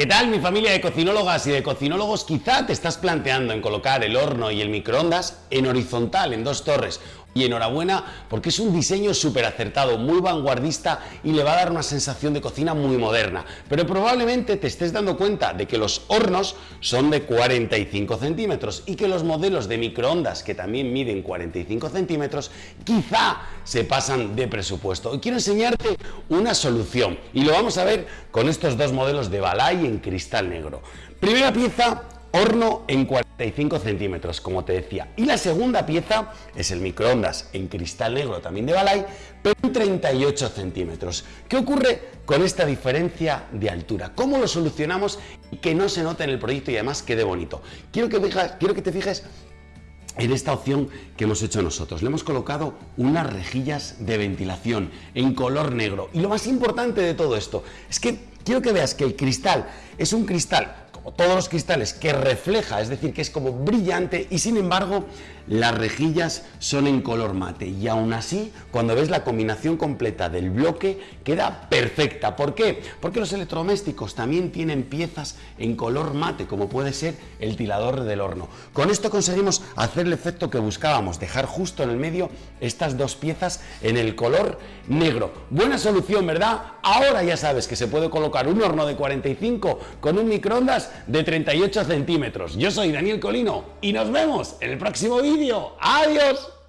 ¿Qué tal mi familia de cocinólogas y de cocinólogos? Quizá te estás planteando en colocar el horno y el microondas en horizontal, en dos torres. Y enhorabuena porque es un diseño súper acertado, muy vanguardista y le va a dar una sensación de cocina muy moderna. Pero probablemente te estés dando cuenta de que los hornos son de 45 centímetros y que los modelos de microondas que también miden 45 centímetros quizá se pasan de presupuesto. Y quiero enseñarte una solución y lo vamos a ver con estos dos modelos de Balay en cristal negro. Primera pieza, horno en 45 centímetros, como te decía. Y la segunda pieza es el microondas en cristal negro, también de Balay, pero en 38 centímetros. ¿Qué ocurre con esta diferencia de altura? ¿Cómo lo solucionamos y que no se note en el proyecto y además quede bonito? Quiero que, quiero que te fijes en esta opción que hemos hecho nosotros. Le hemos colocado unas rejillas de ventilación en color negro. Y lo más importante de todo esto es que quiero que veas que el cristal es un cristal todos los cristales, que refleja, es decir, que es como brillante y sin embargo las rejillas son en color mate y aún así cuando ves la combinación completa del bloque queda perfecta. ¿Por qué? Porque los electrodomésticos también tienen piezas en color mate como puede ser el tilador del horno. Con esto conseguimos hacer el efecto que buscábamos, dejar justo en el medio estas dos piezas en el color negro. Buena solución, ¿verdad? Ahora ya sabes que se puede colocar un horno de 45 con un microondas de 38 centímetros. Yo soy Daniel Colino y nos vemos en el próximo vídeo. ¡Adiós!